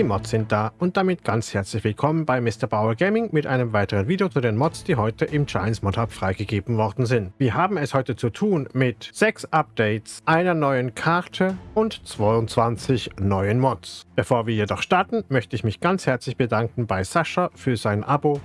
Die Mods sind da und damit ganz herzlich willkommen bei Mr. Bauer Gaming mit einem weiteren Video zu den Mods, die heute im Giants Mod Hub freigegeben worden sind. Wir haben es heute zu tun mit 6 Updates, einer neuen Karte und 22 neuen Mods. Bevor wir jedoch starten, möchte ich mich ganz herzlich bedanken bei Sascha für sein Abo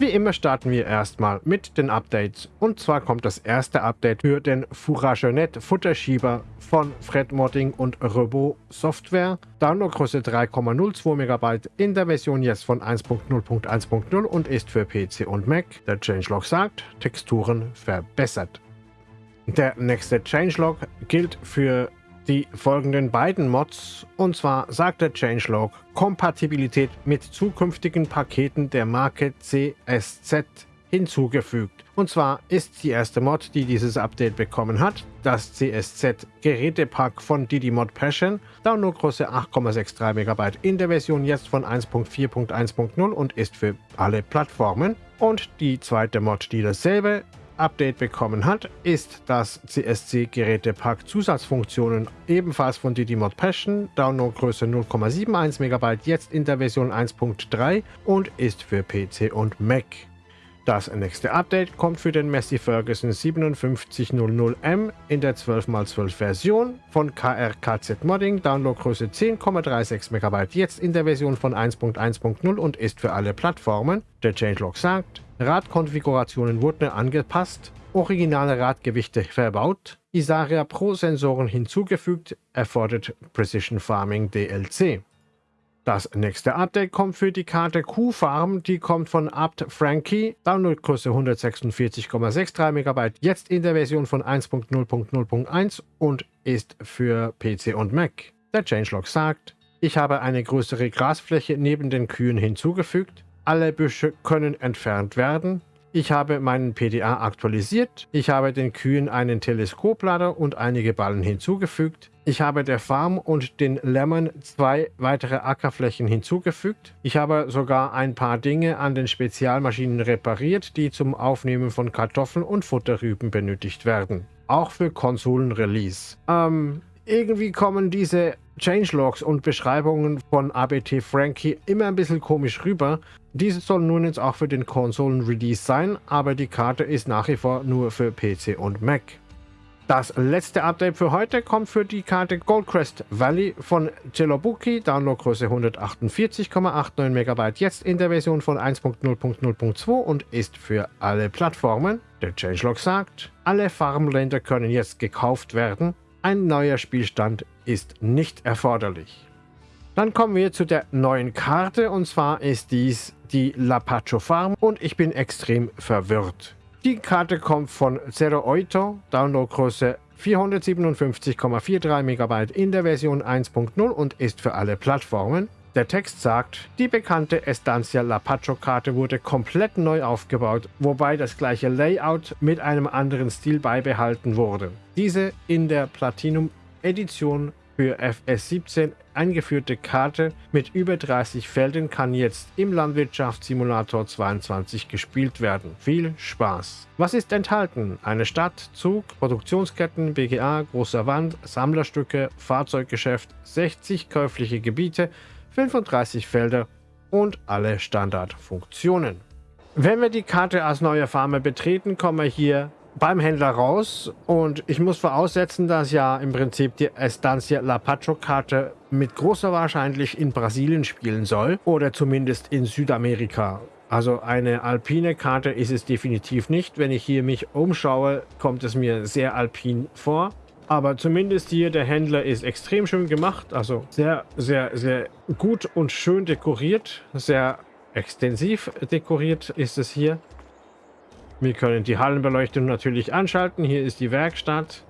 wie immer starten wir erstmal mit den Updates und zwar kommt das erste Update für den Fouragenet Futterschieber von Fred Modding und Robo Software. Downloadgröße 3,02 MB in der Version jetzt von 1.0.1.0 und ist für PC und Mac. Der Changelog sagt, Texturen verbessert. Der nächste Changelog gilt für die folgenden beiden Mods. Und zwar sagt der Changelog Kompatibilität mit zukünftigen Paketen der Marke CSZ hinzugefügt. Und zwar ist die erste Mod, die dieses Update bekommen hat, das CSZ Gerätepack von Didymod Passion, Downloadgröße 8,63 MB in der Version jetzt von 1.4.1.0 und ist für alle Plattformen. Und die zweite Mod, die dasselbe Update bekommen hat, ist das CSC-Gerätepack Zusatzfunktionen ebenfalls von Didymod Passion, Downloadgröße 0,71 MB, jetzt in der Version 1.3 und ist für PC und Mac. Das nächste Update kommt für den Messi Ferguson 5700M in der 12x12 Version von KRKZ Modding, Downloadgröße 10,36 MB, jetzt in der Version von 1.1.0 und ist für alle Plattformen. Der Changelog sagt, Radkonfigurationen wurden angepasst, originale Radgewichte verbaut, Isaria Pro Sensoren hinzugefügt, erfordert Precision Farming DLC. Das nächste Update kommt für die Karte Q-Farm, die kommt von Abt Frankie, Downloadgröße 146,63 MB, jetzt in der Version von 1.0.0.1 und ist für PC und Mac. Der Changelog sagt, ich habe eine größere Grasfläche neben den Kühen hinzugefügt, alle Büsche können entfernt werden. Ich habe meinen PDA aktualisiert. Ich habe den Kühen einen Teleskoplader und einige Ballen hinzugefügt. Ich habe der Farm und den Lämmern zwei weitere Ackerflächen hinzugefügt. Ich habe sogar ein paar Dinge an den Spezialmaschinen repariert, die zum Aufnehmen von Kartoffeln und Futterrüben benötigt werden. Auch für Konsolen-Release. Ähm, irgendwie kommen diese Changelogs und Beschreibungen von ABT Frankie immer ein bisschen komisch rüber. Diese soll nun jetzt auch für den Konsolen-Release sein, aber die Karte ist nach wie vor nur für PC und Mac. Das letzte Update für heute kommt für die Karte Goldcrest Valley von Celobuki, Downloadgröße 148,89 MB, jetzt in der Version von 1.0.0.2 und ist für alle Plattformen. Der Changelog sagt, alle Farmländer können jetzt gekauft werden, ein neuer Spielstand ist nicht erforderlich. Dann kommen wir zu der neuen Karte und zwar ist dies die Lapacho Farm und ich bin extrem verwirrt. Die Karte kommt von Zero Oito, Downloadgröße 457,43 MB in der Version 1.0 und ist für alle Plattformen. Der Text sagt, die bekannte Estancia Lapacho-Karte wurde komplett neu aufgebaut, wobei das gleiche Layout mit einem anderen Stil beibehalten wurde. Diese in der Platinum-Edition für FS17 eingeführte Karte mit über 30 Feldern kann jetzt im Landwirtschaftssimulator 22 gespielt werden. Viel Spaß! Was ist enthalten? Eine Stadt, Zug, Produktionsketten, BGA, großer Wand, Sammlerstücke, Fahrzeuggeschäft, 60 käufliche Gebiete, 35 Felder und alle Standardfunktionen. Wenn wir die Karte als neue Farmer betreten, kommen wir hier beim Händler raus und ich muss voraussetzen, dass ja im Prinzip die Estancia La Pacho Karte mit großer Wahrscheinlichkeit in Brasilien spielen soll oder zumindest in Südamerika. Also eine alpine Karte ist es definitiv nicht. Wenn ich hier mich umschaue, kommt es mir sehr alpin vor. Aber zumindest hier, der Händler ist extrem schön gemacht. Also sehr, sehr, sehr gut und schön dekoriert. Sehr extensiv dekoriert ist es hier. Wir können die Hallenbeleuchtung natürlich anschalten. Hier ist die Werkstatt.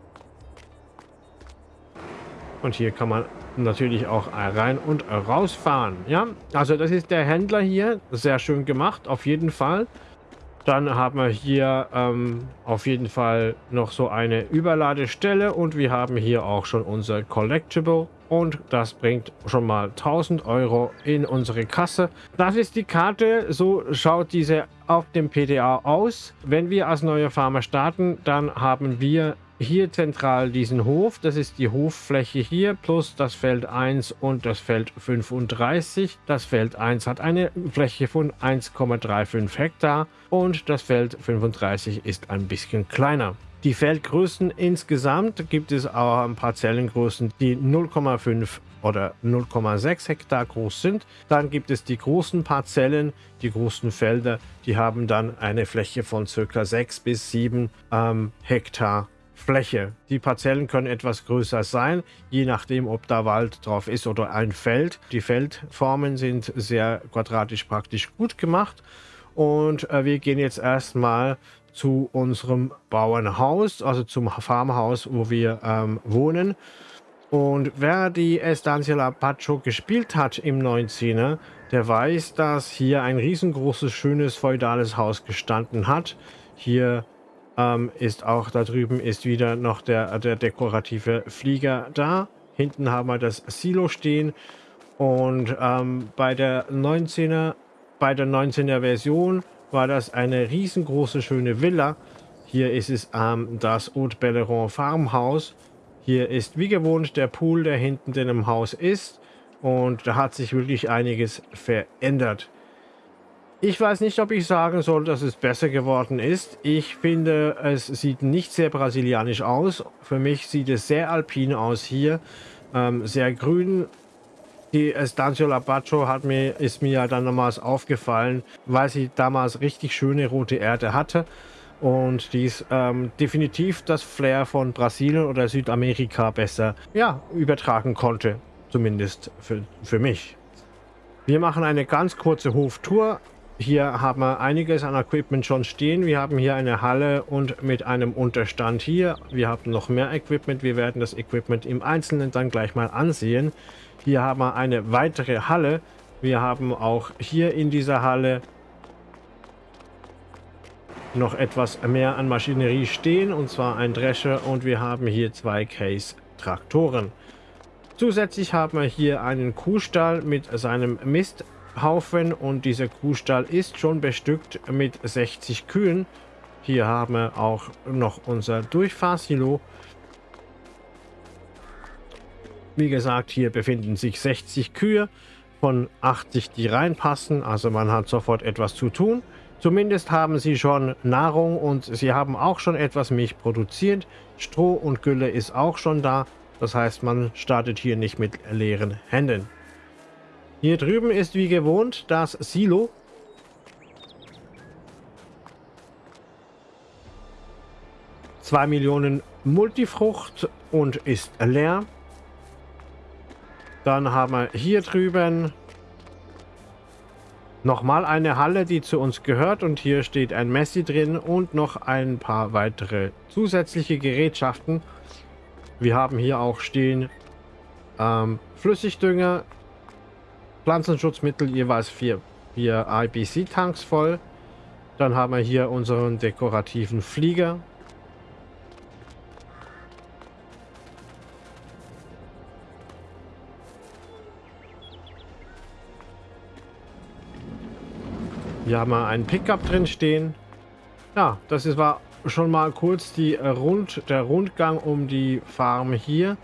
Und hier kann man natürlich auch rein und rausfahren. Ja, also das ist der Händler hier. Sehr schön gemacht, auf jeden Fall. Dann haben wir hier ähm, auf jeden Fall noch so eine Überladestelle und wir haben hier auch schon unser Collectible und das bringt schon mal 1000 Euro in unsere Kasse. Das ist die Karte, so schaut diese auf dem PDA aus. Wenn wir als neue Farmer starten, dann haben wir hier zentral diesen Hof. Das ist die Hoffläche hier plus das Feld 1 und das Feld 35. Das Feld 1 hat eine Fläche von 1,35 Hektar und das Feld 35 ist ein bisschen kleiner. Die Feldgrößen insgesamt gibt es auch ein paar Zellengrößen, die 0,5 oder 0,6 Hektar groß sind. Dann gibt es die großen Parzellen, die großen Felder, die haben dann eine Fläche von ca. 6 bis 7 ähm, Hektar Fläche. Die Parzellen können etwas größer sein, je nachdem, ob da Wald drauf ist oder ein Feld. Die Feldformen sind sehr quadratisch praktisch gut gemacht. Und äh, wir gehen jetzt erstmal zu unserem Bauernhaus, also zum Farmhaus, wo wir ähm, wohnen. Und wer die Estancia Lapacho gespielt hat im 19er, der weiß, dass hier ein riesengroßes, schönes, feudales Haus gestanden hat. Hier ähm, ist auch, da drüben ist wieder noch der, der dekorative Flieger da. Hinten haben wir das Silo stehen. Und ähm, bei der 19er, bei der 19er Version war das eine riesengroße, schöne Villa. Hier ist es ähm, das Haute Belleron Farmhaus. Hier ist wie gewohnt der Pool, der hinten in dem Haus ist. Und da hat sich wirklich einiges verändert. Ich weiß nicht, ob ich sagen soll, dass es besser geworden ist. Ich finde, es sieht nicht sehr brasilianisch aus. Für mich sieht es sehr alpin aus hier. Ähm, sehr grün, die Estancia Labacho hat mir, ist mir ja dann nochmals aufgefallen, weil sie damals richtig schöne rote Erde hatte. Und dies ähm, definitiv das Flair von Brasilien oder Südamerika besser ja, übertragen konnte. Zumindest für, für mich. Wir machen eine ganz kurze Hoftour. Hier haben wir einiges an Equipment schon stehen. Wir haben hier eine Halle und mit einem Unterstand hier. Wir haben noch mehr Equipment. Wir werden das Equipment im Einzelnen dann gleich mal ansehen. Hier haben wir eine weitere Halle. Wir haben auch hier in dieser Halle noch etwas mehr an Maschinerie stehen, und zwar ein Drescher und wir haben hier zwei Case-Traktoren. Zusätzlich haben wir hier einen Kuhstall mit seinem Misthaufen und dieser Kuhstall ist schon bestückt mit 60 Kühen. Hier haben wir auch noch unser Durchfahrsilo wie gesagt, hier befinden sich 60 Kühe von 80, die reinpassen. Also man hat sofort etwas zu tun. Zumindest haben sie schon Nahrung und sie haben auch schon etwas Milch produziert. Stroh und Gülle ist auch schon da. Das heißt, man startet hier nicht mit leeren Händen. Hier drüben ist wie gewohnt das Silo. Zwei Millionen Multifrucht und ist leer. Dann haben wir hier drüben nochmal eine Halle, die zu uns gehört. Und hier steht ein Messi drin und noch ein paar weitere zusätzliche Gerätschaften. Wir haben hier auch stehen ähm, Flüssigdünger, Pflanzenschutzmittel, jeweils vier, vier IBC-Tanks voll. Dann haben wir hier unseren dekorativen Flieger Hier haben wir einen Pickup drin stehen. Ja, das ist, war schon mal kurz die Rund, der Rundgang um die Farm hier.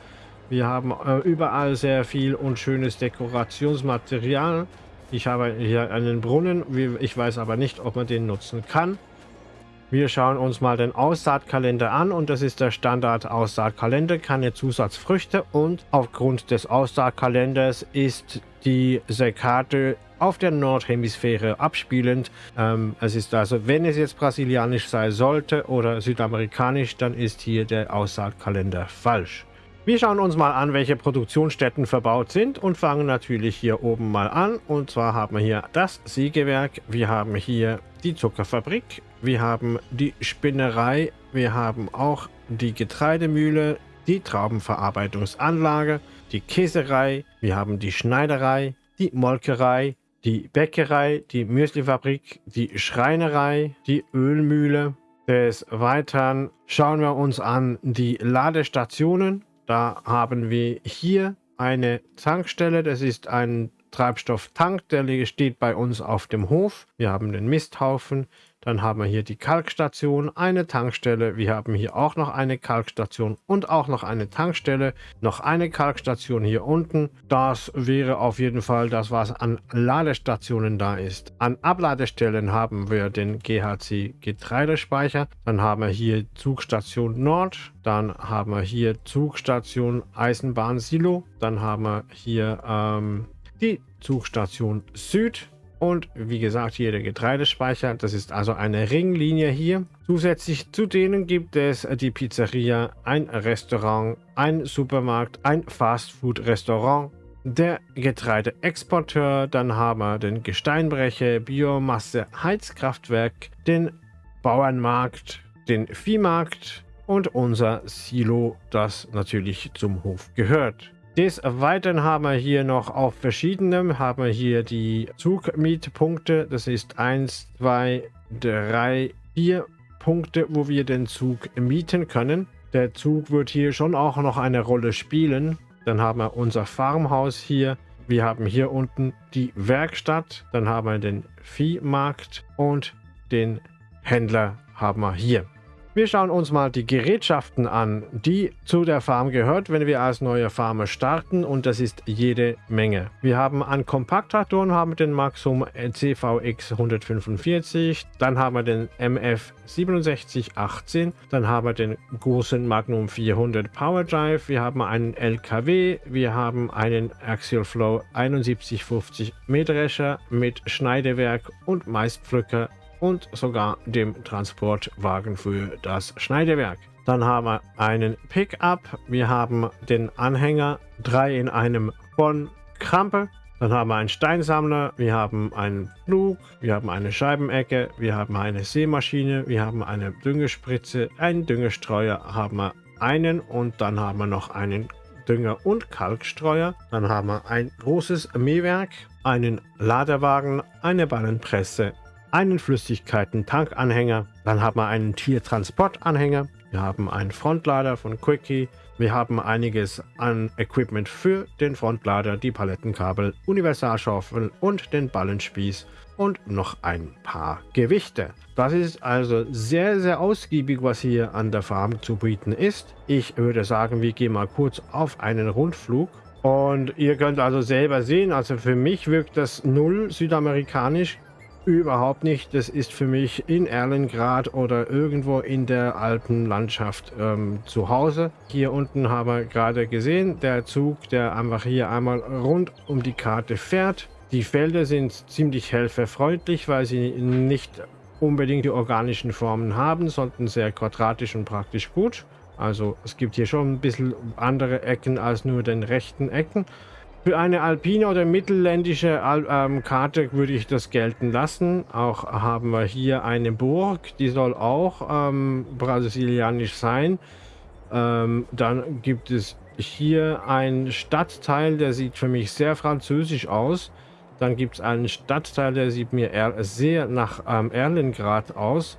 Wir haben äh, überall sehr viel und schönes Dekorationsmaterial. Ich habe hier einen Brunnen. Ich weiß aber nicht, ob man den nutzen kann. Wir schauen uns mal den Aussaatkalender an und das ist der Standard Aussaatkalender, keine Zusatzfrüchte und aufgrund des Aussaatkalenders ist diese Karte auf der Nordhemisphäre abspielend. Ähm, es ist also, wenn es jetzt brasilianisch sein sollte oder südamerikanisch, dann ist hier der Aussaatkalender falsch. Wir schauen uns mal an, welche Produktionsstätten verbaut sind und fangen natürlich hier oben mal an. Und zwar haben wir hier das Sägewerk, wir haben hier die Zuckerfabrik, wir haben die Spinnerei, wir haben auch die Getreidemühle, die Traubenverarbeitungsanlage, die Käserei, wir haben die Schneiderei, die Molkerei, die Bäckerei, die Müslifabrik, die Schreinerei, die Ölmühle. Des Weiteren schauen wir uns an die Ladestationen. Da haben wir hier eine Tankstelle. Das ist ein Treibstofftank, der steht bei uns auf dem Hof. Wir haben den Misthaufen. Dann haben wir hier die Kalkstation, eine Tankstelle. Wir haben hier auch noch eine Kalkstation und auch noch eine Tankstelle. Noch eine Kalkstation hier unten. Das wäre auf jeden Fall das, was an Ladestationen da ist. An Abladestellen haben wir den GHC Getreidespeicher. Dann haben wir hier Zugstation Nord. Dann haben wir hier Zugstation Eisenbahn Silo. Dann haben wir hier ähm, die Zugstation Süd. Und wie gesagt, hier der Getreidespeicher. Das ist also eine Ringlinie hier. Zusätzlich zu denen gibt es die Pizzeria, ein Restaurant, ein Supermarkt, ein Fastfood-Restaurant, der Getreideexporteur, dann haben wir den Gesteinbrecher, Biomasse, Heizkraftwerk, den Bauernmarkt, den Viehmarkt und unser Silo, das natürlich zum Hof gehört. Des Weiteren haben wir hier noch auf verschiedenem, haben wir hier die Zugmietpunkte. Das ist 1, 2, 3, 4 Punkte, wo wir den Zug mieten können. Der Zug wird hier schon auch noch eine Rolle spielen. Dann haben wir unser Farmhaus hier. Wir haben hier unten die Werkstatt. Dann haben wir den Viehmarkt und den Händler haben wir hier. Wir schauen uns mal die Gerätschaften an, die zu der Farm gehört, wenn wir als neue Farmer starten. Und das ist jede Menge. Wir haben an Kompakttraktoren haben den Maxum CVX 145, dann haben wir den MF 6718, dann haben wir den großen Magnum 400 Power Drive, wir haben einen LKW, wir haben einen Axial Flow 7150 Mähdrescher mit Schneidewerk und Maispflücker und sogar dem Transportwagen für das Schneidewerk. Dann haben wir einen Pickup, wir haben den Anhänger, drei in einem von Krampe. Dann haben wir einen Steinsammler, wir haben einen Flug, wir haben eine Scheibenecke, wir haben eine Sämaschine, wir haben eine Düngespritze, einen Düngestreuer haben wir einen. Und dann haben wir noch einen Dünger- und Kalkstreuer. Dann haben wir ein großes Mähwerk, einen Ladewagen, eine Ballenpresse, einen Flüssigkeiten-Tankanhänger, dann haben wir einen Tiertransportanhänger, wir haben einen Frontlader von Quickie, wir haben einiges an Equipment für den Frontlader, die Palettenkabel, Universalschaufel und den Ballenspieß und noch ein paar Gewichte. Das ist also sehr, sehr ausgiebig, was hier an der Farm zu bieten ist. Ich würde sagen, wir gehen mal kurz auf einen Rundflug. Und ihr könnt also selber sehen, also für mich wirkt das null südamerikanisch. Überhaupt nicht. Das ist für mich in Erlengrad oder irgendwo in der Alpenlandschaft ähm, zu Hause. Hier unten haben wir gerade gesehen, der Zug, der einfach hier einmal rund um die Karte fährt. Die Felder sind ziemlich helferfreundlich, weil sie nicht unbedingt die organischen Formen haben, sondern sehr quadratisch und praktisch gut. Also es gibt hier schon ein bisschen andere Ecken als nur den rechten Ecken. Für eine alpine oder mittelländische ähm, Karte würde ich das gelten lassen. Auch haben wir hier eine Burg, die soll auch ähm, brasilianisch sein. Ähm, dann gibt es hier einen Stadtteil, der sieht für mich sehr französisch aus. Dann gibt es einen Stadtteil, der sieht mir sehr nach ähm, Erlengrad aus.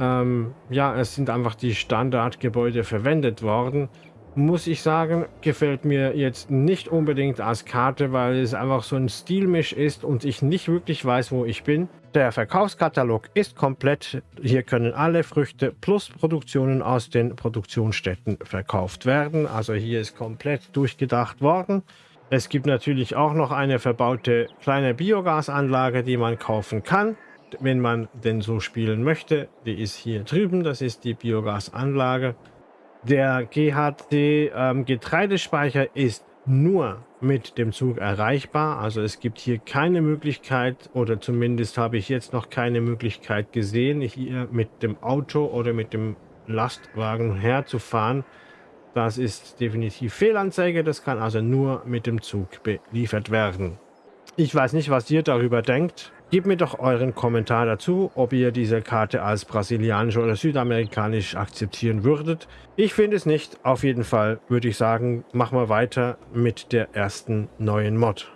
Ähm, ja, es sind einfach die Standardgebäude verwendet worden muss ich sagen, gefällt mir jetzt nicht unbedingt als Karte, weil es einfach so ein Stilmisch ist und ich nicht wirklich weiß, wo ich bin. Der Verkaufskatalog ist komplett. Hier können alle Früchte plus Produktionen aus den Produktionsstätten verkauft werden. Also hier ist komplett durchgedacht worden. Es gibt natürlich auch noch eine verbaute kleine Biogasanlage, die man kaufen kann, wenn man denn so spielen möchte. Die ist hier drüben, das ist die Biogasanlage. Der GHC ähm, Getreidespeicher ist nur mit dem Zug erreichbar. Also es gibt hier keine Möglichkeit oder zumindest habe ich jetzt noch keine Möglichkeit gesehen, hier mit dem Auto oder mit dem Lastwagen herzufahren. Das ist definitiv Fehlanzeige. Das kann also nur mit dem Zug beliefert werden. Ich weiß nicht, was ihr darüber denkt. Gebt mir doch euren Kommentar dazu, ob ihr diese Karte als brasilianisch oder südamerikanisch akzeptieren würdet. Ich finde es nicht. Auf jeden Fall würde ich sagen, machen wir weiter mit der ersten neuen Mod.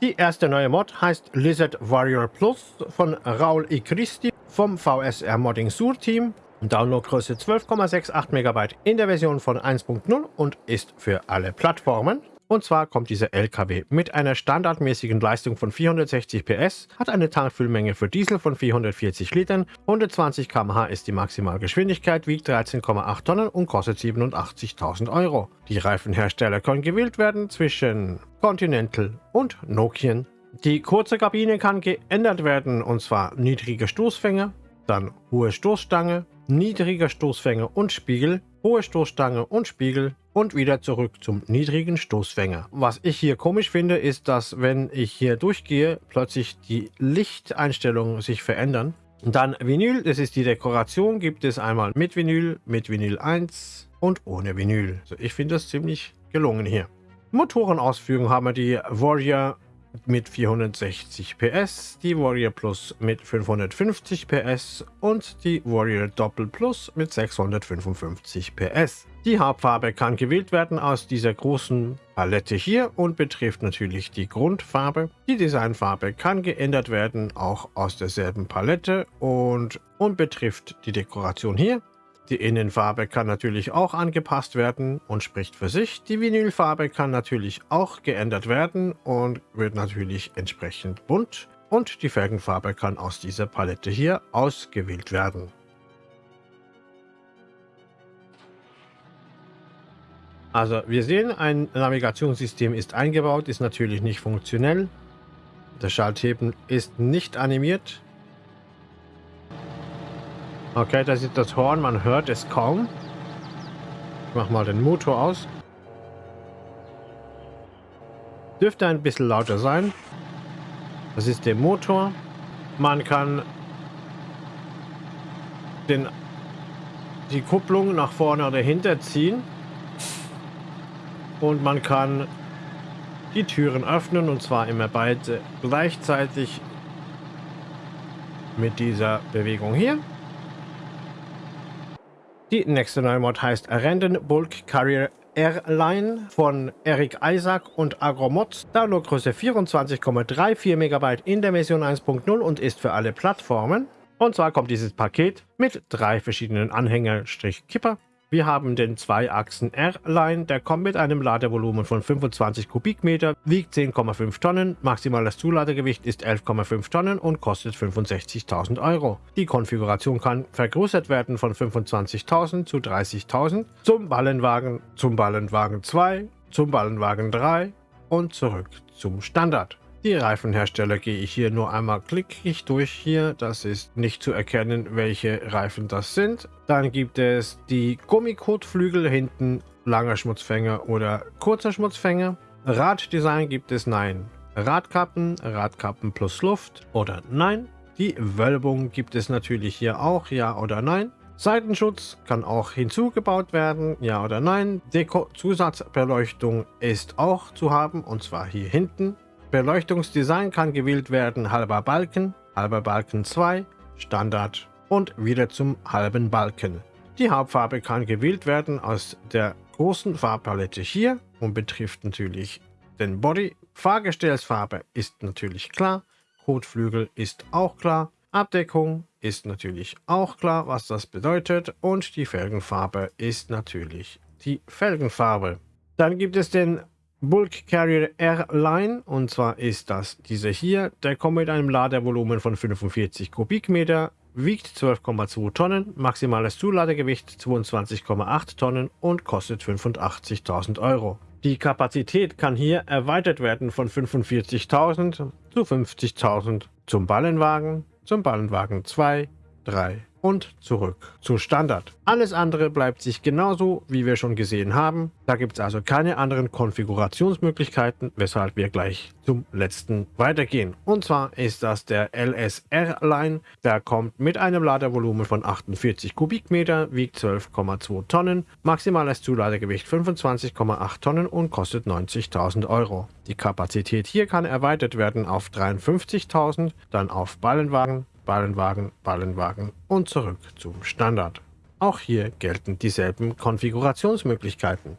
Die erste neue Mod heißt Lizard Warrior Plus von Raul I. Christi vom VSR Modding Sur Team. Downloadgröße 12,68 MB in der Version von 1.0 und ist für alle Plattformen. Und zwar kommt dieser LKW mit einer standardmäßigen Leistung von 460 PS, hat eine Tankfüllmenge für Diesel von 440 Litern, 120 km/h ist die Maximalgeschwindigkeit, wiegt 13,8 Tonnen und kostet 87.000 Euro. Die Reifenhersteller können gewählt werden zwischen Continental und Nokian. Die kurze Kabine kann geändert werden und zwar niedrige Stoßfänge, dann hohe Stoßstange, niedriger Stoßfänger und Spiegel, hohe Stoßstange und Spiegel und wieder zurück zum niedrigen Stoßfänger. Was ich hier komisch finde, ist, dass wenn ich hier durchgehe, plötzlich die Lichteinstellungen sich verändern. Dann Vinyl, das ist die Dekoration, gibt es einmal mit Vinyl, mit Vinyl 1 und ohne Vinyl. Also ich finde das ziemlich gelungen hier. Motorenausführung haben wir die Warrior mit 460 PS, die Warrior Plus mit 550 PS und die Warrior Doppel Plus mit 655 PS. Die Hauptfarbe kann gewählt werden aus dieser großen Palette hier und betrifft natürlich die Grundfarbe. Die Designfarbe kann geändert werden, auch aus derselben Palette und, und betrifft die Dekoration hier. Die Innenfarbe kann natürlich auch angepasst werden und spricht für sich. Die Vinylfarbe kann natürlich auch geändert werden und wird natürlich entsprechend bunt. Und die Felgenfarbe kann aus dieser Palette hier ausgewählt werden. Also wir sehen, ein Navigationssystem ist eingebaut, ist natürlich nicht funktionell. Der Schaltheben ist nicht animiert. Okay, das ist das Horn, man hört es kaum. Ich mach mal den Motor aus. Dürfte ein bisschen lauter sein. Das ist der Motor. Man kann den, die Kupplung nach vorne oder hinter ziehen. Und man kann die Türen öffnen und zwar immer beide gleichzeitig mit dieser Bewegung hier. Die nächste neue Mod heißt Random Bulk Carrier Airline von Eric Isaac und Agromods. Downloadgröße 24,34 MB in der Version 1.0 und ist für alle Plattformen. Und zwar kommt dieses Paket mit drei verschiedenen Anhänger-Kipper wir haben den Zweiachsen R-Line, der kommt mit einem Ladevolumen von 25 Kubikmeter, wiegt 10,5 Tonnen, maximales Zuladegewicht ist 11,5 Tonnen und kostet 65.000 Euro. Die Konfiguration kann vergrößert werden von 25.000 zu 30.000 zum Ballenwagen, zum Ballenwagen 2, zum Ballenwagen 3 und zurück zum Standard. Die Reifenhersteller gehe ich hier nur einmal klickig durch hier. Das ist nicht zu erkennen, welche Reifen das sind. Dann gibt es die Gummikotflügel hinten, langer Schmutzfänger oder kurzer Schmutzfänger. Raddesign gibt es nein. Radkappen, Radkappen plus Luft oder nein. Die Wölbung gibt es natürlich hier auch, ja oder nein. Seitenschutz kann auch hinzugebaut werden, ja oder nein. Deko-Zusatzbeleuchtung ist auch zu haben, und zwar hier hinten. Beleuchtungsdesign kann gewählt werden halber Balken, halber Balken 2, Standard und wieder zum halben Balken. Die Hauptfarbe kann gewählt werden aus der großen Farbpalette hier und betrifft natürlich den Body. Fahrgestellsfarbe ist natürlich klar, Kotflügel ist auch klar, Abdeckung ist natürlich auch klar, was das bedeutet und die Felgenfarbe ist natürlich die Felgenfarbe. Dann gibt es den Bulk Carrier R-Line und zwar ist das dieser hier. Der kommt mit einem Ladevolumen von 45 Kubikmeter, wiegt 12,2 Tonnen, maximales Zuladegewicht 22,8 Tonnen und kostet 85.000 Euro. Die Kapazität kann hier erweitert werden von 45.000 zu 50.000 zum Ballenwagen, zum Ballenwagen 2, 3 und zurück zu Standard. Alles andere bleibt sich genauso, wie wir schon gesehen haben. Da gibt es also keine anderen Konfigurationsmöglichkeiten, weshalb wir gleich zum letzten weitergehen. Und zwar ist das der LSR-Line. Der kommt mit einem Ladevolumen von 48 Kubikmeter, wiegt 12,2 Tonnen, maximales Zuladegewicht 25,8 Tonnen und kostet 90.000 Euro. Die Kapazität hier kann erweitert werden auf 53.000, dann auf Ballenwagen, Ballenwagen, Ballenwagen und zurück zum Standard. Auch hier gelten dieselben Konfigurationsmöglichkeiten.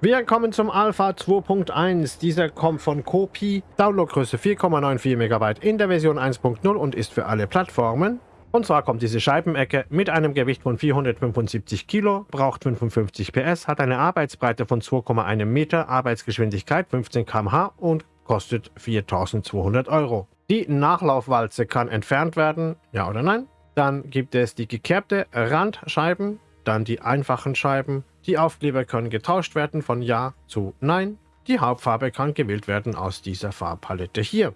Wir kommen zum Alpha 2.1. Dieser kommt von Kopi. Downloadgröße 4,94 MB in der Version 1.0 und ist für alle Plattformen. Und zwar kommt diese Scheibenecke mit einem Gewicht von 475 Kilo, braucht 55 PS, hat eine Arbeitsbreite von 2,1 Meter, Arbeitsgeschwindigkeit 15 km/h und kostet 4200 Euro. Die Nachlaufwalze kann entfernt werden, ja oder nein? Dann gibt es die gekerbte Randscheiben, dann die einfachen Scheiben. Die Aufkleber können getauscht werden von Ja zu Nein. Die Hauptfarbe kann gewählt werden aus dieser Farbpalette hier.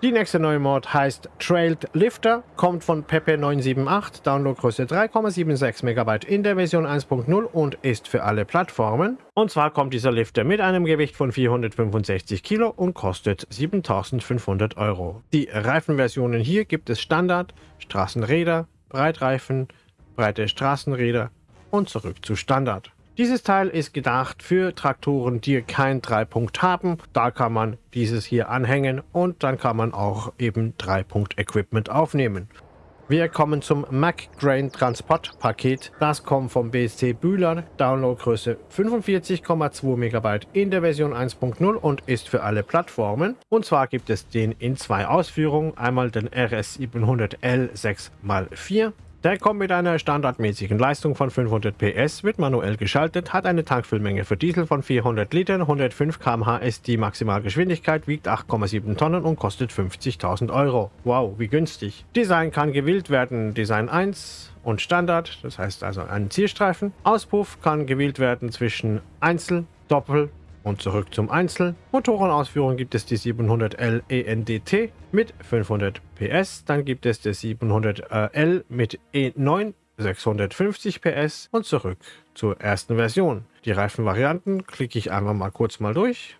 Die nächste neue Mod heißt Trailed Lifter, kommt von Pepe978, Downloadgröße 3,76 MB in der Version 1.0 und ist für alle Plattformen. Und zwar kommt dieser Lifter mit einem Gewicht von 465 Kilo und kostet 7500 Euro. Die Reifenversionen hier gibt es Standard, Straßenräder, Breitreifen, breite Straßenräder und zurück zu Standard. Dieses Teil ist gedacht für Traktoren, die kein Dreipunkt haben. Da kann man dieses hier anhängen und dann kann man auch eben Dreipunkt-Equipment aufnehmen. Wir kommen zum MacGrain Transport Paket. Das kommt vom BSC Bühler, Downloadgröße 45,2 MB in der Version 1.0 und ist für alle Plattformen. Und zwar gibt es den in zwei Ausführungen. Einmal den RS700L 6x4 der kommt mit einer standardmäßigen Leistung von 500 PS, wird manuell geschaltet, hat eine Tankfüllmenge für Diesel von 400 Litern, 105 km/h ist die Maximalgeschwindigkeit, wiegt 8,7 Tonnen und kostet 50.000 Euro. Wow, wie günstig. Design kann gewählt werden, Design 1 und Standard, das heißt also einen Zielstreifen. Auspuff kann gewählt werden zwischen Einzel, Doppel und zurück zum Einzel. Motorenausführung gibt es die 700L ENDT mit 500 PS. Dann gibt es die 700L mit E9 650 PS und zurück zur ersten Version. Die Reifenvarianten klicke ich einmal mal kurz mal durch.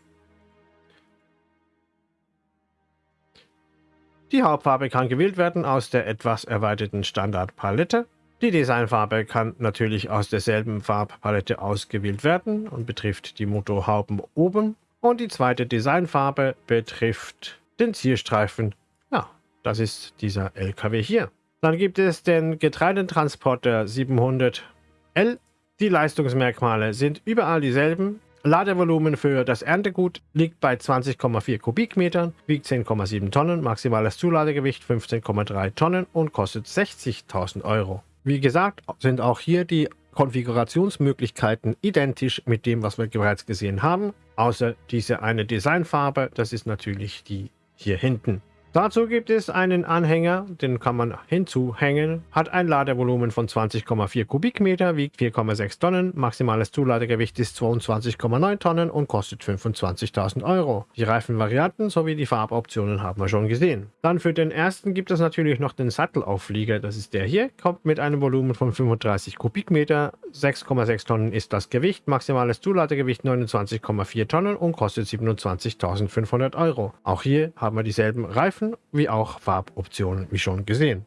Die Hauptfarbe kann gewählt werden aus der etwas erweiterten Standardpalette. Die Designfarbe kann natürlich aus derselben Farbpalette ausgewählt werden und betrifft die Motorhauben oben. Und die zweite Designfarbe betrifft den Zielstreifen. Ja, das ist dieser LKW hier. Dann gibt es den Getreidetransporter 700L. Die Leistungsmerkmale sind überall dieselben. Ladevolumen für das Erntegut liegt bei 20,4 Kubikmetern, wiegt 10,7 Tonnen, maximales Zuladegewicht 15,3 Tonnen und kostet 60.000 Euro. Wie gesagt, sind auch hier die Konfigurationsmöglichkeiten identisch mit dem, was wir bereits gesehen haben, außer diese eine Designfarbe, das ist natürlich die hier hinten. Dazu gibt es einen Anhänger, den kann man hinzuhängen, hat ein Ladevolumen von 20,4 Kubikmeter, wiegt 4,6 Tonnen, maximales Zuladegewicht ist 22,9 Tonnen und kostet 25.000 Euro. Die Reifenvarianten sowie die Farboptionen haben wir schon gesehen. Dann für den ersten gibt es natürlich noch den Sattelauflieger, das ist der hier, kommt mit einem Volumen von 35 Kubikmeter, 6,6 Tonnen ist das Gewicht, maximales Zuladegewicht 29,4 Tonnen und kostet 27.500 Euro. Auch hier haben wir dieselben Reifen Reifen wie auch Farboptionen, wie schon gesehen.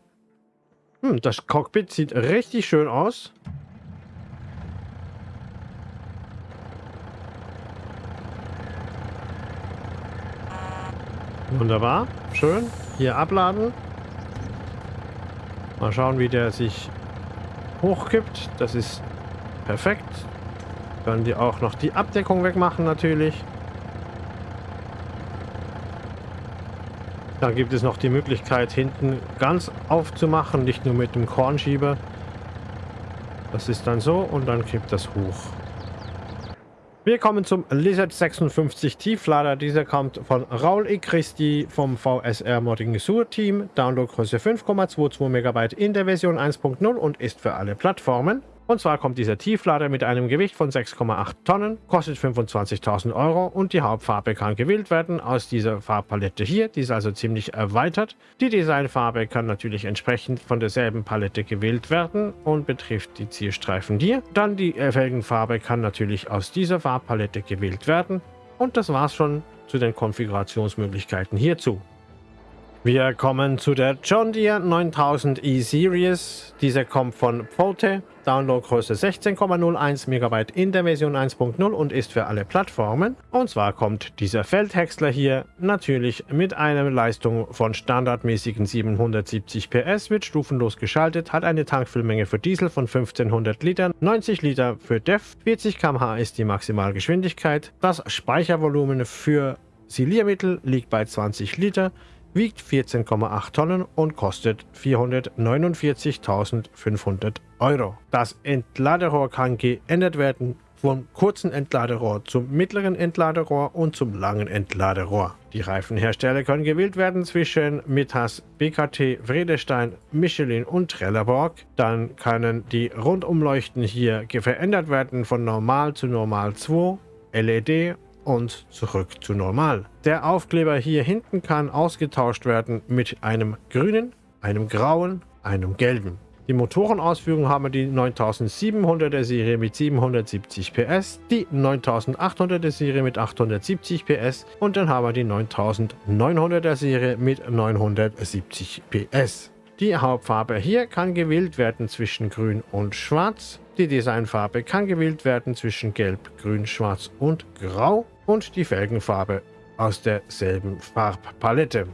Hm, das Cockpit sieht richtig schön aus. Wunderbar, schön. Hier abladen. Mal schauen, wie der sich hochkippt. Das ist perfekt. Können die auch noch die Abdeckung wegmachen natürlich. Da gibt es noch die Möglichkeit, hinten ganz aufzumachen, nicht nur mit dem Kornschieber. Das ist dann so und dann kippt das hoch. Wir kommen zum Lizard 56 Tieflader. Dieser kommt von Raul E. Christi vom VSR Modding Sur Team. Downloadgröße 5,22 MB in der Version 1.0 und ist für alle Plattformen. Und zwar kommt dieser Tieflader mit einem Gewicht von 6,8 Tonnen, kostet 25.000 Euro und die Hauptfarbe kann gewählt werden aus dieser Farbpalette hier. Die ist also ziemlich erweitert. Die Designfarbe kann natürlich entsprechend von derselben Palette gewählt werden und betrifft die Zielstreifen hier. Dann die Felgenfarbe kann natürlich aus dieser Farbpalette gewählt werden. Und das war's schon zu den Konfigurationsmöglichkeiten hierzu. Wir kommen zu der John Deere 9000 E-Series. Dieser kommt von Pote, Downloadgröße 16,01 MB in der Version 1.0 und ist für alle Plattformen. Und zwar kommt dieser Feldhäcksler hier natürlich mit einer Leistung von standardmäßigen 770 PS, wird stufenlos geschaltet, hat eine Tankfüllmenge für Diesel von 1500 Litern, 90 Liter für DEF, 40 km/h ist die Maximalgeschwindigkeit, das Speichervolumen für Siliermittel liegt bei 20 Liter, wiegt 14,8 Tonnen und kostet 449.500 Euro. Das Entladerohr kann geändert werden vom kurzen Entladerohr zum mittleren Entladerohr und zum langen Entladerohr. Die Reifenhersteller können gewählt werden zwischen Mittas, BKT, Vredestein, Michelin und Trelleborg. Dann können die Rundumleuchten hier verändert werden von Normal zu Normal 2, LED und zurück zu Normal. Der Aufkleber hier hinten kann ausgetauscht werden mit einem grünen, einem grauen, einem gelben. Die Motorenausführung haben wir die 9700er Serie mit 770 PS, die 9800er Serie mit 870 PS und dann haben wir die 9900er Serie mit 970 PS. Die Hauptfarbe hier kann gewählt werden zwischen grün und schwarz. Die Designfarbe kann gewählt werden zwischen gelb, grün, schwarz und grau und die Felgenfarbe aus derselben Farbpalette.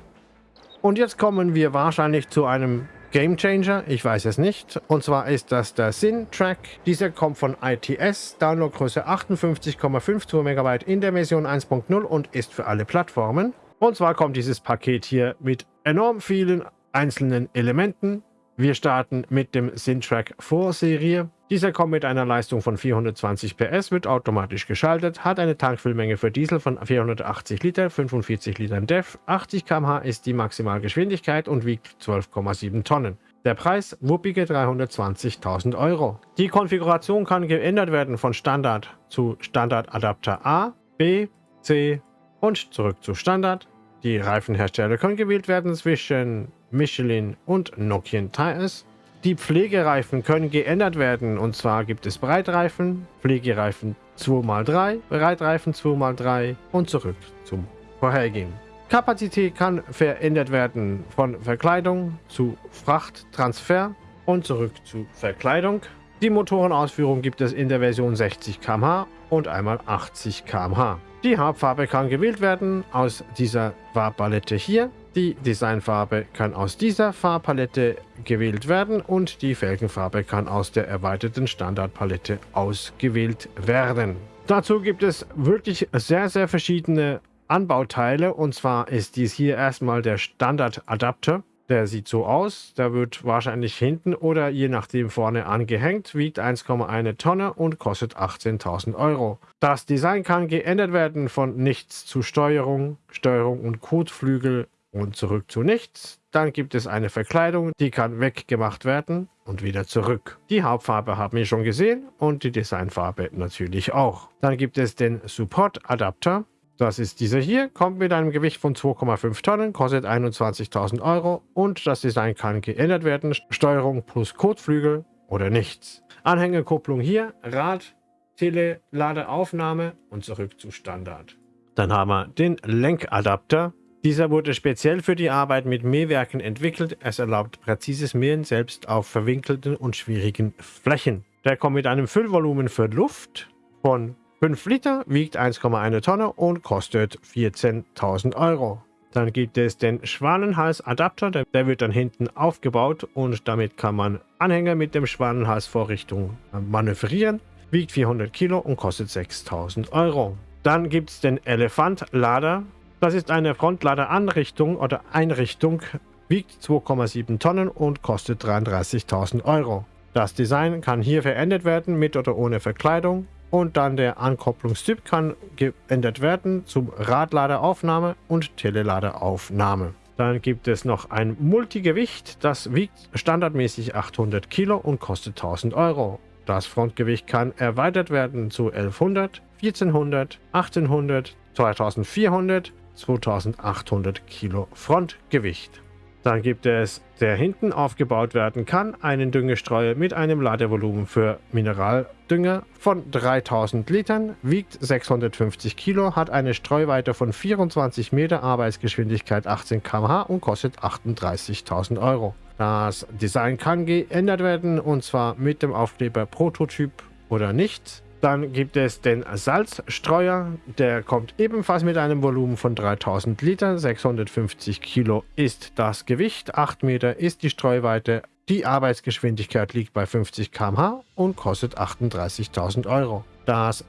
Und jetzt kommen wir wahrscheinlich zu einem Game Changer, ich weiß es nicht. Und zwar ist das der Sin-Track. Dieser kommt von ITS, Downloadgröße 58,52 MB in der Version 1.0 und ist für alle Plattformen. Und zwar kommt dieses Paket hier mit enorm vielen einzelnen Elementen. Wir starten mit dem Sin-Track Vorserie. Dieser kommt mit einer Leistung von 420 PS, wird automatisch geschaltet, hat eine Tankfüllmenge für Diesel von 480 Liter, 45 Litern DEF, 80 km/h ist die Maximalgeschwindigkeit und wiegt 12,7 Tonnen. Der Preis wuppige 320.000 Euro. Die Konfiguration kann geändert werden von Standard zu Standardadapter A, B, C und zurück zu Standard. Die Reifenhersteller können gewählt werden zwischen Michelin und Nokian Tires. Die Pflegereifen können geändert werden und zwar gibt es Breitreifen, Pflegereifen 2x3, Breitreifen 2x3 und zurück zum vorhergehen. Kapazität kann verändert werden von Verkleidung zu Frachttransfer und zurück zu Verkleidung. Die Motorenausführung gibt es in der Version 60 km/h und einmal 80 km/h. Die Hauptfarbe kann gewählt werden aus dieser Farbpalette hier. Die Designfarbe kann aus dieser Farbpalette gewählt werden und die Felgenfarbe kann aus der erweiterten Standardpalette ausgewählt werden. Dazu gibt es wirklich sehr, sehr verschiedene Anbauteile und zwar ist dies hier erstmal der Standardadapter. Der sieht so aus, der wird wahrscheinlich hinten oder je nachdem vorne angehängt, wiegt 1,1 Tonne und kostet 18.000 Euro. Das Design kann geändert werden von nichts zu Steuerung, Steuerung und Kotflügel und zurück zu nichts. Dann gibt es eine Verkleidung, die kann weggemacht werden und wieder zurück. Die Hauptfarbe haben wir schon gesehen und die Designfarbe natürlich auch. Dann gibt es den Support Adapter. Das ist dieser hier, kommt mit einem Gewicht von 2,5 Tonnen, kostet 21.000 Euro und das Design kann geändert werden. Steuerung plus Kotflügel oder nichts. Anhängerkupplung hier, Rad, Tele, Ladeaufnahme und zurück zu Standard. Dann haben wir den Lenkadapter. Dieser wurde speziell für die Arbeit mit Mähwerken entwickelt. Es erlaubt präzises Mähen selbst auf verwinkelten und schwierigen Flächen. Der kommt mit einem Füllvolumen für Luft von 5 Liter, wiegt 1,1 Tonne und kostet 14.000 Euro. Dann gibt es den Schwanenhals-Adapter, der, der, wird dann hinten aufgebaut und damit kann man Anhänger mit dem Schwanenhals-Vorrichtung manövrieren. Wiegt 400 Kilo und kostet 6.000 Euro. Dann gibt es den Elefant-Lader. Das ist eine Frontladeranrichtung oder Einrichtung, wiegt 2,7 Tonnen und kostet 33.000 Euro. Das Design kann hier verändert werden mit oder ohne Verkleidung und dann der Ankopplungstyp kann geändert werden zum Radladeraufnahme und Teleladeraufnahme. Dann gibt es noch ein Multigewicht, das wiegt standardmäßig 800 Kilo und kostet 1000 Euro. Das Frontgewicht kann erweitert werden zu 1100, 1400, 1800, 2400, 2800 Kilo Frontgewicht. Dann gibt es, der hinten aufgebaut werden kann, einen Düngestreuer mit einem Ladevolumen für Mineraldünger von 3000 Litern, wiegt 650 Kilo, hat eine Streuweite von 24 Meter, Arbeitsgeschwindigkeit 18 km/h und kostet 38.000 Euro. Das Design kann geändert werden und zwar mit dem Aufkleber Prototyp oder nicht. Dann gibt es den Salzstreuer, der kommt ebenfalls mit einem Volumen von 3000 Liter, 650 Kilo ist das Gewicht, 8 Meter ist die Streuweite, die Arbeitsgeschwindigkeit liegt bei 50 km/h und kostet 38.000 Euro. Das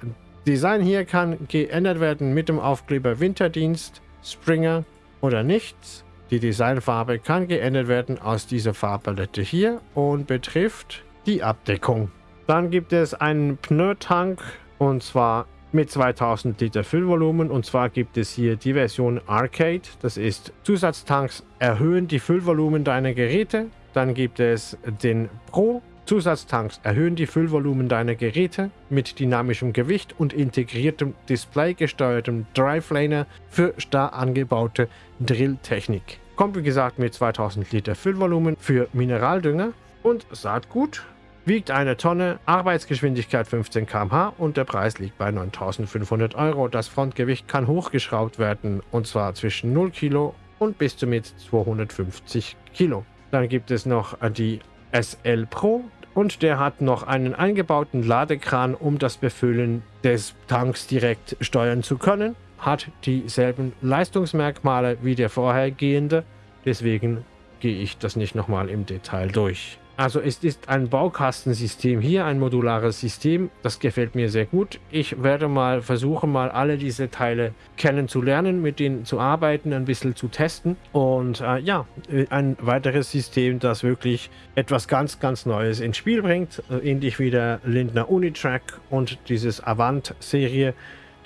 Design hier kann geändert werden mit dem Aufkleber Winterdienst, Springer oder nichts. Die Designfarbe kann geändert werden aus dieser Farbpalette hier und betrifft die Abdeckung. Dann gibt es einen Pneutank und zwar mit 2000 Liter Füllvolumen und zwar gibt es hier die Version Arcade. Das ist Zusatztanks erhöhen die Füllvolumen deiner Geräte. Dann gibt es den Pro Zusatztanks erhöhen die Füllvolumen deiner Geräte mit dynamischem Gewicht und integriertem Display-gesteuertem Drive-Laner für starr angebaute Drilltechnik. Kommt wie gesagt mit 2000 Liter Füllvolumen für Mineraldünger und Saatgut wiegt eine Tonne, Arbeitsgeschwindigkeit 15 km/h und der Preis liegt bei 9500 Euro. Das Frontgewicht kann hochgeschraubt werden und zwar zwischen 0 Kilo und bis zu mit 250 Kilo. Dann gibt es noch die SL Pro und der hat noch einen eingebauten Ladekran, um das Befüllen des Tanks direkt steuern zu können. Hat dieselben Leistungsmerkmale wie der vorhergehende, deswegen gehe ich das nicht nochmal im Detail durch. Also es ist ein Baukastensystem hier, ein modulares System. Das gefällt mir sehr gut. Ich werde mal versuchen, mal alle diese Teile kennenzulernen, mit denen zu arbeiten, ein bisschen zu testen. Und äh, ja, ein weiteres System, das wirklich etwas ganz, ganz Neues ins Spiel bringt. Äh, ähnlich wie der Lindner Unitrack und dieses Avant-Serie,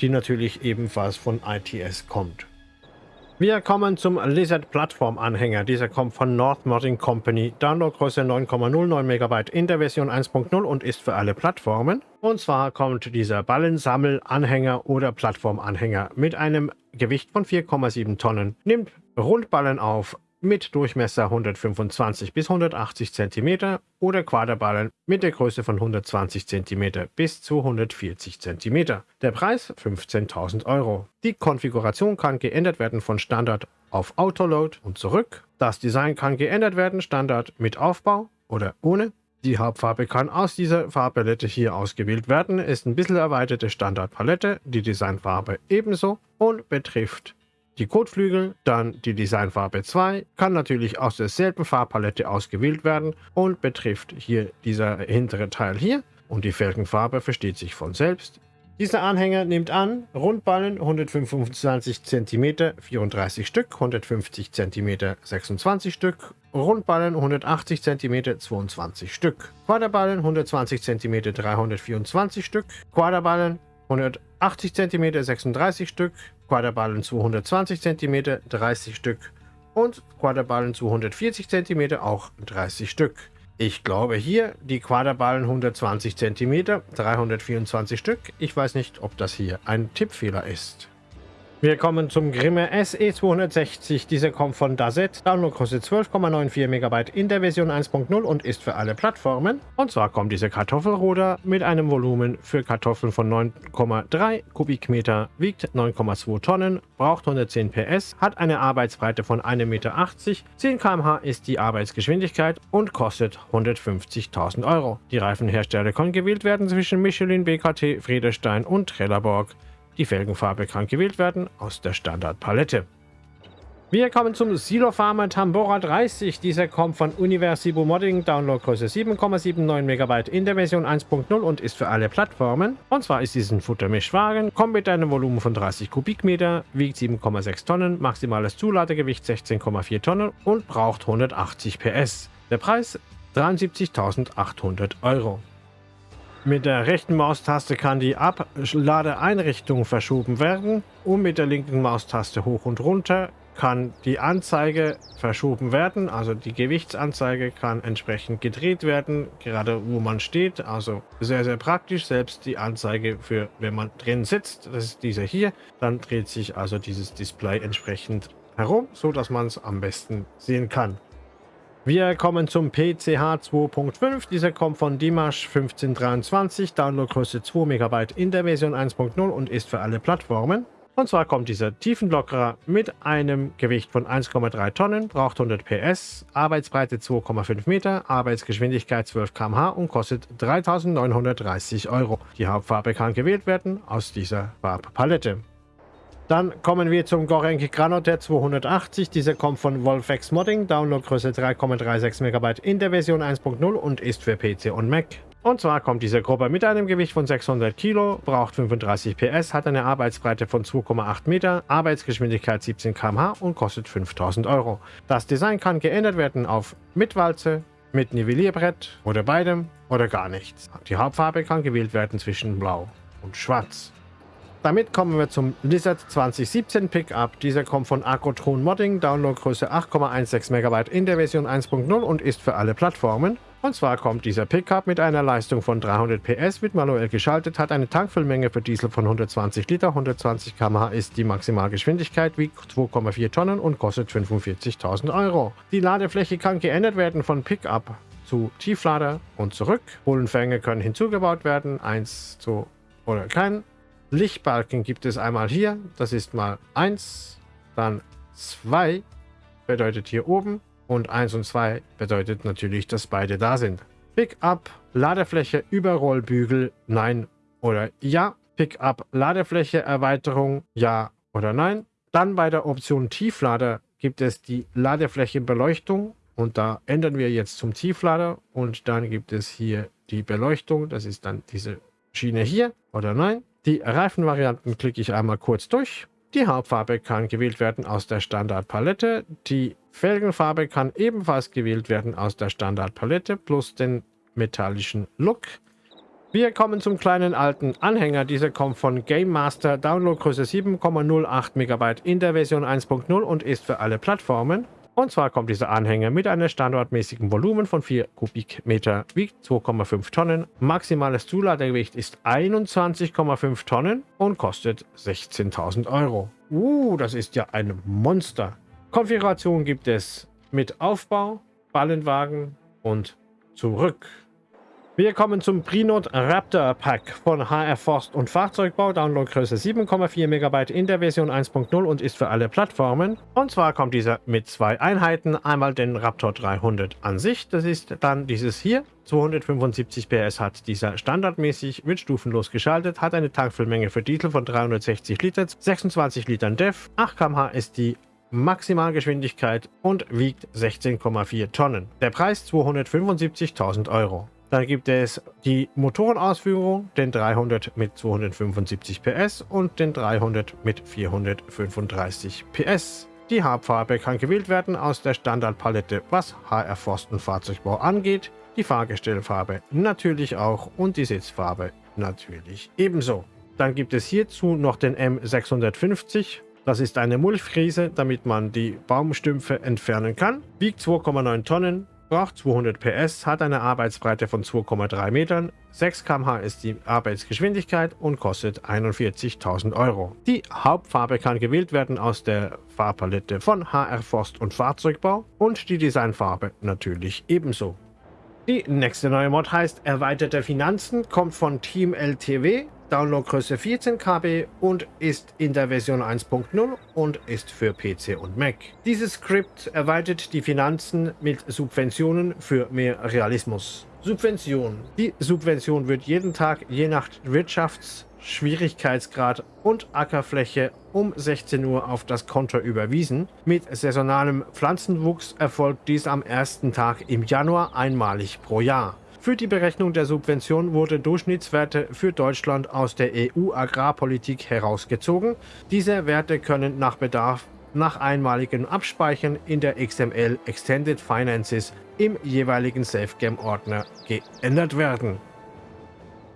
die natürlich ebenfalls von ITS kommt. Wir kommen zum Lizard Plattform Anhänger. Dieser kommt von North Modding Company. Downloadgröße 9,09 MB in der Version 1.0 und ist für alle Plattformen. Und zwar kommt dieser Ballensammel-Anhänger oder Plattformanhänger mit einem Gewicht von 4,7 Tonnen. Nimmt Rundballen auf mit Durchmesser 125 bis 180 cm oder Quaderballen mit der Größe von 120 cm bis zu 140 cm. Der Preis 15.000 Euro. Die Konfiguration kann geändert werden von Standard auf Autoload und zurück. Das Design kann geändert werden, Standard mit Aufbau oder ohne. Die Hauptfarbe kann aus dieser Farbpalette hier ausgewählt werden, ist ein bisschen erweiterte Standardpalette, die Designfarbe ebenso und betrifft die Kotflügel, dann die Designfarbe 2, kann natürlich aus derselben Farbpalette ausgewählt werden und betrifft hier dieser hintere Teil hier und die Felgenfarbe versteht sich von selbst. Dieser Anhänger nimmt an Rundballen 125 cm 34 Stück, 150 cm 26 Stück, Rundballen 180 cm 22 Stück, Quaderballen 120 cm 324 Stück, Quaderballen 180 cm 36 Stück, Quaderballen 220 cm 30 Stück und Quaderballen 240 cm auch 30 Stück. Ich glaube hier die Quaderballen 120 cm 324 Stück. Ich weiß nicht, ob das hier ein Tippfehler ist. Wir kommen zum Grimme SE260. Dieser kommt von Dazet. Download kostet 12,94 MB in der Version 1.0 und ist für alle Plattformen. Und zwar kommt dieser Kartoffelruder mit einem Volumen für Kartoffeln von 9,3 Kubikmeter, wiegt 9,2 Tonnen, braucht 110 PS, hat eine Arbeitsbreite von 1,80 Meter, 10 km/h ist die Arbeitsgeschwindigkeit und kostet 150.000 Euro. Die Reifenhersteller können gewählt werden zwischen Michelin, BKT, Friedestein und Trelleborg. Die Felgenfarbe kann gewählt werden aus der Standardpalette. Wir kommen zum Silo Farmer Tambora 30. Dieser kommt von Universibo Modding, Downloadgröße 7,79 MB in der Version 1.0 und ist für alle Plattformen. Und zwar ist diesen Futtermischwagen, kommt mit einem Volumen von 30 Kubikmeter, wiegt 7,6 Tonnen, maximales Zuladegewicht 16,4 Tonnen und braucht 180 PS. Der Preis 73.800 Euro. Mit der rechten Maustaste kann die Abladeeinrichtung verschoben werden und mit der linken Maustaste hoch und runter kann die Anzeige verschoben werden, also die Gewichtsanzeige kann entsprechend gedreht werden, gerade wo man steht, also sehr, sehr praktisch, selbst die Anzeige für, wenn man drin sitzt, das ist diese hier, dann dreht sich also dieses Display entsprechend herum, so dass man es am besten sehen kann. Wir kommen zum PCH 2.5. Dieser kommt von Dimash 1523, Downloadgröße 2 MB in der Version 1.0 und ist für alle Plattformen. Und zwar kommt dieser Tiefenlockerer mit einem Gewicht von 1,3 Tonnen, braucht 100 PS, Arbeitsbreite 2,5 Meter, Arbeitsgeschwindigkeit 12 km/h und kostet 3.930 Euro. Die Hauptfarbe kann gewählt werden aus dieser Farbpalette. Dann kommen wir zum Gorenk Granote 280. Dieser kommt von Wolfex Modding, Downloadgröße 3,36 MB in der Version 1.0 und ist für PC und Mac. Und zwar kommt diese Gruppe mit einem Gewicht von 600 Kilo, braucht 35 PS, hat eine Arbeitsbreite von 2,8 Meter, Arbeitsgeschwindigkeit 17 km/h und kostet 5000 Euro. Das Design kann geändert werden auf mit Walze, mit Nivellierbrett oder beidem oder gar nichts. Die Hauptfarbe kann gewählt werden zwischen Blau und Schwarz. Damit kommen wir zum Lizard 2017 Pickup. Dieser kommt von Agrotron Modding, Downloadgröße 8,16 MB in der Version 1.0 und ist für alle Plattformen. Und zwar kommt dieser Pickup mit einer Leistung von 300 PS, wird manuell geschaltet, hat eine Tankfüllmenge für Diesel von 120 Liter, 120 km/h ist die Maximalgeschwindigkeit, wiegt 2,4 Tonnen und kostet 45.000 Euro. Die Ladefläche kann geändert werden von Pickup zu Tieflader und zurück. Bullenfänge können hinzugebaut werden, 1, 2 oder kein. Lichtbalken gibt es einmal hier, das ist mal 1, dann 2 bedeutet hier oben und 1 und 2 bedeutet natürlich, dass beide da sind. Pickup, Ladefläche, Überrollbügel, nein oder ja. Pickup, Ladefläche, Erweiterung, ja oder nein. Dann bei der Option Tieflader gibt es die Ladefläche Beleuchtung und da ändern wir jetzt zum Tieflader und dann gibt es hier die Beleuchtung, das ist dann diese Schiene hier oder nein. Die Reifenvarianten klicke ich einmal kurz durch. Die Hauptfarbe kann gewählt werden aus der Standardpalette. Die Felgenfarbe kann ebenfalls gewählt werden aus der Standardpalette plus den metallischen Look. Wir kommen zum kleinen alten Anhänger. Dieser kommt von Game Master, Downloadgröße 7,08 MB in der Version 1.0 und ist für alle Plattformen. Und zwar kommt dieser Anhänger mit einem standardmäßigen Volumen von 4 Kubikmeter, wiegt 2,5 Tonnen. Maximales Zuladegewicht ist 21,5 Tonnen und kostet 16.000 Euro. Uh, das ist ja ein Monster. Konfiguration gibt es mit Aufbau, Ballenwagen und zurück. Wir kommen zum Prinot Raptor Pack von HR Forst und Fahrzeugbau. Downloadgröße 7,4 MB in der Version 1.0 und ist für alle Plattformen. Und zwar kommt dieser mit zwei Einheiten. Einmal den Raptor 300 an sich. Das ist dann dieses hier. 275 PS hat dieser standardmäßig, wird stufenlos geschaltet, hat eine Tankfüllmenge für Diesel von 360 Liter, 26 Litern DEF, 8 km/h ist die Maximalgeschwindigkeit und wiegt 16,4 Tonnen. Der Preis 275.000 Euro. Dann gibt es die Motorenausführung, den 300 mit 275 PS und den 300 mit 435 PS. Die Hauptfarbe kann gewählt werden aus der Standardpalette, was HR Forsten Fahrzeugbau angeht. Die Fahrgestellfarbe natürlich auch und die Sitzfarbe natürlich ebenso. Dann gibt es hierzu noch den M650. Das ist eine Mulchfriese, damit man die Baumstümpfe entfernen kann. Wiegt 2,9 Tonnen, braucht 200 PS, hat eine Arbeitsbreite von 2,3 Metern, 6 km/h ist die Arbeitsgeschwindigkeit und kostet 41.000 Euro. Die Hauptfarbe kann gewählt werden aus der Farbpalette von HR Forst und Fahrzeugbau und die Designfarbe natürlich ebenso. Die nächste neue Mod heißt Erweiterte Finanzen, kommt von Team LTW Downloadgröße 14 KB und ist in der Version 1.0 und ist für PC und Mac. Dieses Skript erweitert die Finanzen mit Subventionen für mehr Realismus. Subvention. Die Subvention wird jeden Tag je nach Wirtschaftsschwierigkeitsgrad und Ackerfläche um 16 Uhr auf das Konto überwiesen. Mit saisonalem Pflanzenwuchs erfolgt dies am ersten Tag im Januar einmalig pro Jahr. Für die Berechnung der Subvention wurde Durchschnittswerte für Deutschland aus der EU-Agrarpolitik herausgezogen. Diese Werte können nach Bedarf nach einmaligem Abspeichern in der XML Extended Finances im jeweiligen SafeGame-Ordner geändert werden.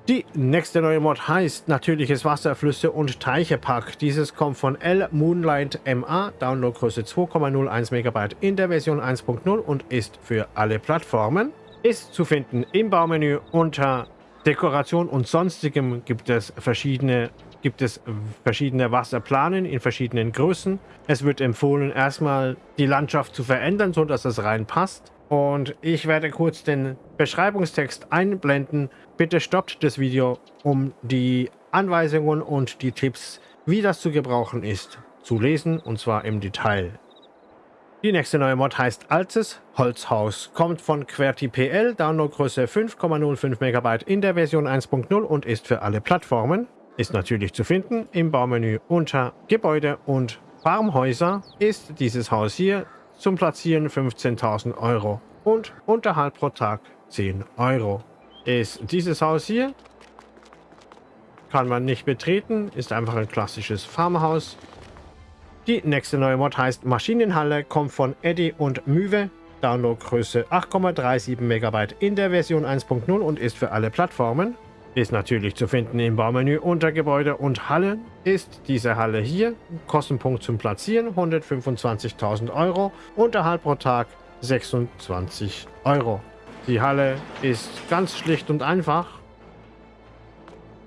Die nächste neue Mod heißt Natürliches Wasser, Flüsse und Teiche Pack. Dieses kommt von L Moonlight MA, Downloadgröße 2,01 MB in der Version 1.0 und ist für alle Plattformen ist zu finden im Baumenü unter Dekoration und sonstigem gibt es verschiedene gibt es verschiedene Wasserplanen in verschiedenen Größen. Es wird empfohlen, erstmal die Landschaft zu verändern, so dass es reinpasst. Und ich werde kurz den Beschreibungstext einblenden. Bitte stoppt das Video, um die Anweisungen und die Tipps, wie das zu gebrauchen ist, zu lesen, und zwar im Detail. Die nächste neue Mod heißt Altes Holzhaus, kommt von QWERTY.pl, Downloadgröße 5,05 MB in der Version 1.0 und ist für alle Plattformen. Ist natürlich zu finden im Baumenü unter Gebäude und Farmhäuser ist dieses Haus hier zum Platzieren 15.000 Euro und Unterhalt pro Tag 10 Euro. ist dieses Haus hier. Kann man nicht betreten, ist einfach ein klassisches Farmhaus. Die nächste neue Mod heißt Maschinenhalle, kommt von Eddie und Müwe. Downloadgröße 8,37 MB in der Version 1.0 und ist für alle Plattformen. Ist natürlich zu finden im Baumenü unter Gebäude und Halle. Ist diese Halle hier. Kostenpunkt zum Platzieren 125.000 Euro. Unterhalt pro Tag 26 Euro. Die Halle ist ganz schlicht und einfach.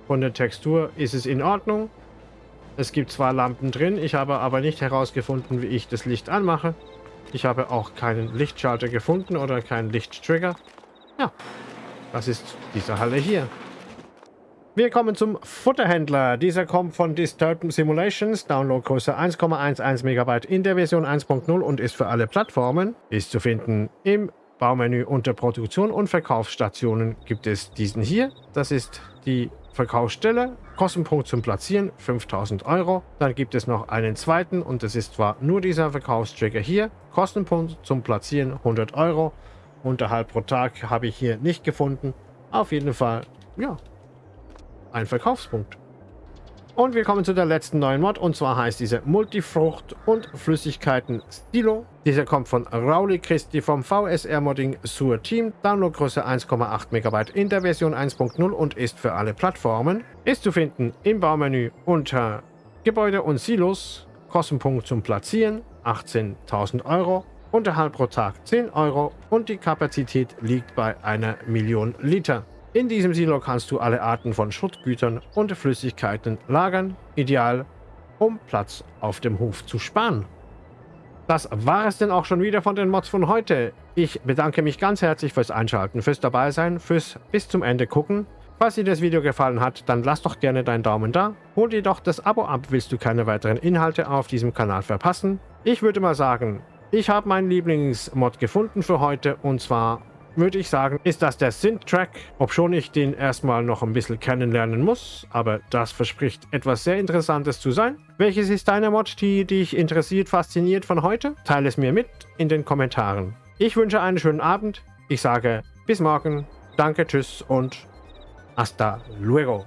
Von der Textur ist es in Ordnung. Es gibt zwar Lampen drin, ich habe aber nicht herausgefunden, wie ich das Licht anmache. Ich habe auch keinen Lichtschalter gefunden oder keinen Lichttrigger. Ja, das ist diese Halle hier. Wir kommen zum Futterhändler. Dieser kommt von Disturbed Simulations, Downloadgröße 1,11 MB in der Version 1.0 und ist für alle Plattformen. Ist zu finden im Baumenü unter Produktion und Verkaufsstationen gibt es diesen hier. Das ist die Verkaufsstelle. Kostenpunkt zum Platzieren 5000 Euro. Dann gibt es noch einen zweiten und das ist zwar nur dieser Verkaufstrigger hier. Kostenpunkt zum Platzieren 100 Euro. Unterhalb pro Tag habe ich hier nicht gefunden. Auf jeden Fall, ja, ein Verkaufspunkt. Und wir kommen zu der letzten neuen Mod und zwar heißt diese Multifrucht und Flüssigkeiten Stilo. Dieser kommt von Rauli Christi vom VSR Modding Sur Team. Downloadgröße 1,8 MB in der Version 1.0 und ist für alle Plattformen. Ist zu finden im Baumenü unter Gebäude und Silos. Kostenpunkt zum Platzieren 18.000 Euro. Unterhalt pro Tag 10 Euro und die Kapazität liegt bei einer Million Liter. In diesem Silo kannst du alle Arten von Schuttgütern und Flüssigkeiten lagern, ideal, um Platz auf dem Hof zu sparen. Das war es denn auch schon wieder von den Mods von heute. Ich bedanke mich ganz herzlich fürs Einschalten, fürs Dabeisein, fürs bis zum Ende gucken. Falls dir das Video gefallen hat, dann lass doch gerne deinen Daumen da. Hol dir doch das Abo ab, willst du keine weiteren Inhalte auf diesem Kanal verpassen. Ich würde mal sagen, ich habe meinen Lieblingsmod gefunden für heute und zwar würde ich sagen, ist das der Synth-Track, obschon ich den erstmal noch ein bisschen kennenlernen muss, aber das verspricht etwas sehr Interessantes zu sein. Welches ist deine Mod, die dich interessiert, fasziniert von heute? Teile es mir mit in den Kommentaren. Ich wünsche einen schönen Abend. Ich sage bis morgen, danke, tschüss und hasta luego.